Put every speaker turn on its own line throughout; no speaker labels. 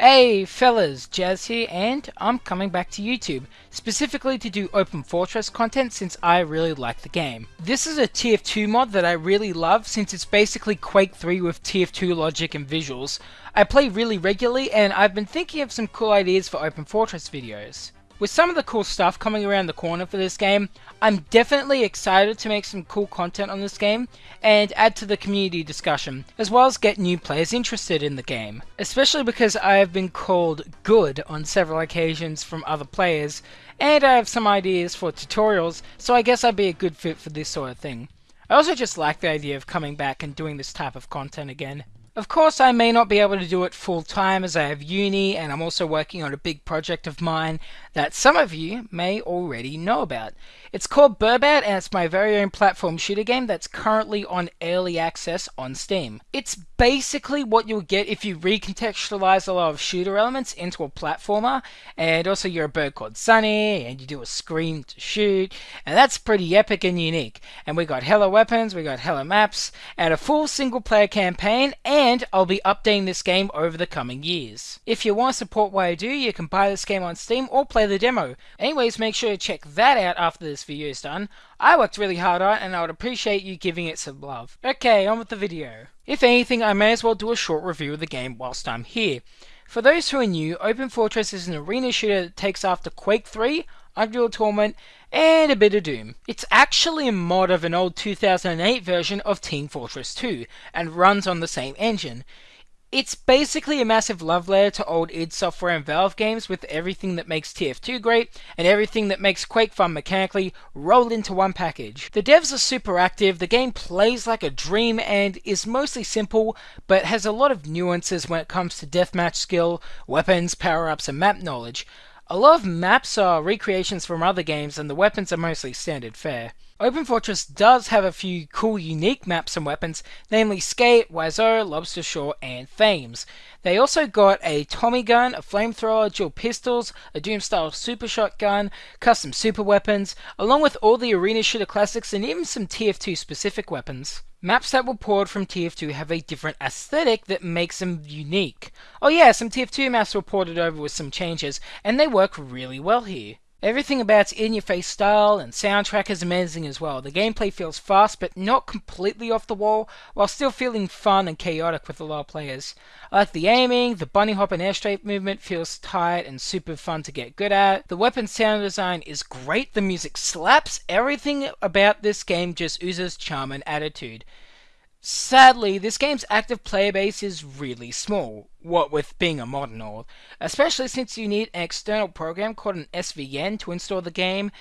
Hey fellas, Jazz here and I'm coming back to YouTube, specifically to do Open Fortress content since I really like the game. This is a TF2 mod that I really love since it's basically Quake 3 with TF2 logic and visuals. I play really regularly and I've been thinking of some cool ideas for Open Fortress videos. With some of the cool stuff coming around the corner for this game, I'm definitely excited to make some cool content on this game and add to the community discussion, as well as get new players interested in the game. Especially because I have been called good on several occasions from other players, and I have some ideas for tutorials, so I guess I'd be a good fit for this sort of thing. I also just like the idea of coming back and doing this type of content again. Of course, I may not be able to do it full time as I have uni and I'm also working on a big project of mine that some of you may already know about. It's called Burbat and it's my very own platform shooter game that's currently on early access on Steam. It's basically what you'll get if you recontextualize a lot of shooter elements into a platformer and also you're a bird called Sunny and you do a scream to shoot and that's pretty epic and unique. And we got hella weapons, we got hella maps and a full single player campaign and and I'll be updating this game over the coming years. If you want to support what I do, you can buy this game on Steam or play the demo. Anyways, make sure to check that out after this video is done. I worked really hard on it and I would appreciate you giving it some love. Okay, on with the video. If anything, I may as well do a short review of the game whilst I'm here. For those who are new, Open Fortress is an arena shooter that takes after Quake 3, Unreal Tournament, and a bit of Doom. It's actually a mod of an old 2008 version of Team Fortress 2, and runs on the same engine. It's basically a massive love letter to old id Software and Valve games with everything that makes TF2 great and everything that makes Quake fun mechanically rolled into one package. The devs are super active, the game plays like a dream and is mostly simple, but has a lot of nuances when it comes to deathmatch skill, weapons, power-ups, and map knowledge. A lot of maps are recreations from other games and the weapons are mostly standard fare. Open Fortress does have a few cool unique maps and weapons, namely Skate, Oiseau, Lobster Shore, and Thames. They also got a Tommy gun, a flamethrower, dual pistols, a Doom style super shotgun, custom super weapons, along with all the arena shooter classics and even some TF2 specific weapons. Maps that were poured from TF2 have a different aesthetic that makes them unique. Oh yeah, some TF2 maps were ported over with some changes, and they work really well here. Everything about its in-your-face style and soundtrack is amazing as well. The gameplay feels fast but not completely off the wall, while still feeling fun and chaotic with a lot of players. I like the aiming, the bunny hop and air strafe movement feels tight and super fun to get good at. The weapon sound design is great, the music slaps, everything about this game just oozes charm and attitude. Sadly, this game's active player base is really small, what with being a mod and all, especially since you need an external program called an SVN to install the game,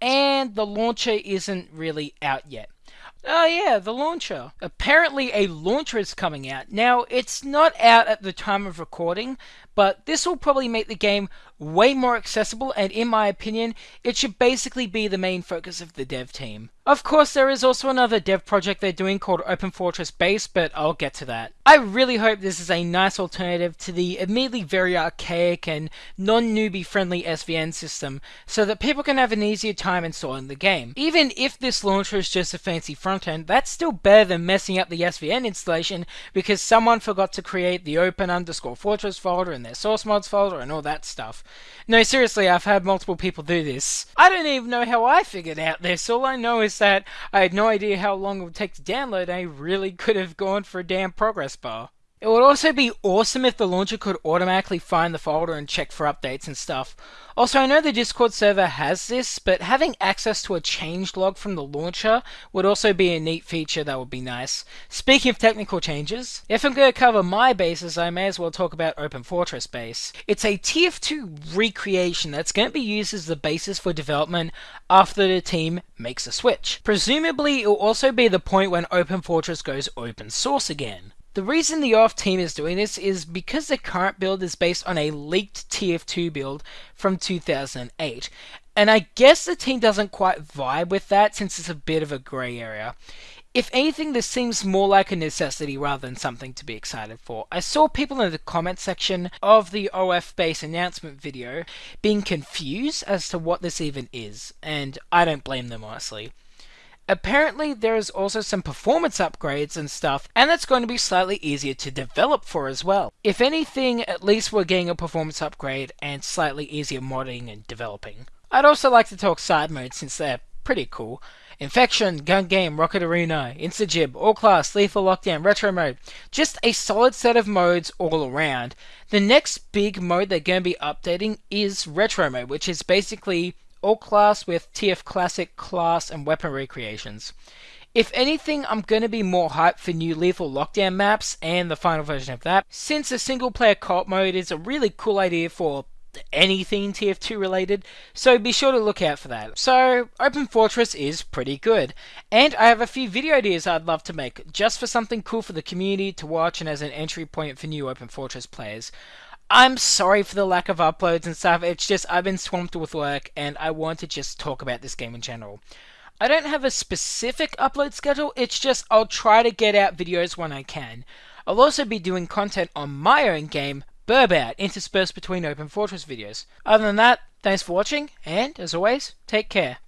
and the launcher isn't really out yet. Oh yeah, the launcher. Apparently a launcher is coming out. Now, it's not out at the time of recording, but this will probably make the game way more accessible and in my opinion, it should basically be the main focus of the dev team. Of course, there is also another dev project they're doing called Open Fortress Base, but I'll get to that. I really hope this is a nice alternative to the admittedly very archaic and non-newbie friendly SVN system, so that people can have an easier time installing the game. Even if this launcher is just a fancy front end, that's still better than messing up the SVN installation because someone forgot to create the open underscore fortress folder in their source mods folder and all that stuff. No, seriously, I've had multiple people do this. I don't even know how I figured out this. All I know is that I had no idea how long it would take to download. I really could have gone for a damn progress bar. It would also be awesome if the launcher could automatically find the folder and check for updates and stuff. Also, I know the Discord server has this, but having access to a change log from the launcher would also be a neat feature that would be nice. Speaking of technical changes, if I'm going to cover my bases, I may as well talk about Open Fortress Base. It's a TF2 recreation that's going to be used as the basis for development after the team makes a switch. Presumably, it will also be the point when Open Fortress goes open source again. The reason the OFF team is doing this is because the current build is based on a leaked TF2 build from 2008. And I guess the team doesn't quite vibe with that since it's a bit of a grey area. If anything, this seems more like a necessity rather than something to be excited for. I saw people in the comment section of the OF base announcement video being confused as to what this even is, and I don't blame them honestly. Apparently, there is also some performance upgrades and stuff, and that's going to be slightly easier to develop for as well. If anything, at least we're getting a performance upgrade and slightly easier modding and developing. I'd also like to talk side modes since they're pretty cool. Infection, Gun Game, Rocket Arena, Instagib, All Class, Lethal Lockdown, Retro Mode. Just a solid set of modes all around. The next big mode they're going to be updating is Retro Mode, which is basically all class with TF Classic class and weapon recreations. If anything, I'm going to be more hyped for new Lethal Lockdown maps and the final version of that, since a single player co-op mode is a really cool idea for anything TF2 related, so be sure to look out for that. So, Open Fortress is pretty good, and I have a few video ideas I'd love to make, just for something cool for the community to watch and as an entry point for new Open Fortress players. I'm sorry for the lack of uploads and stuff, it's just I've been swamped with work and I want to just talk about this game in general. I don't have a specific upload schedule, it's just I'll try to get out videos when I can. I'll also be doing content on my own game, Burbout, interspersed between Open Fortress videos. Other than that, thanks for watching, and as always, take care.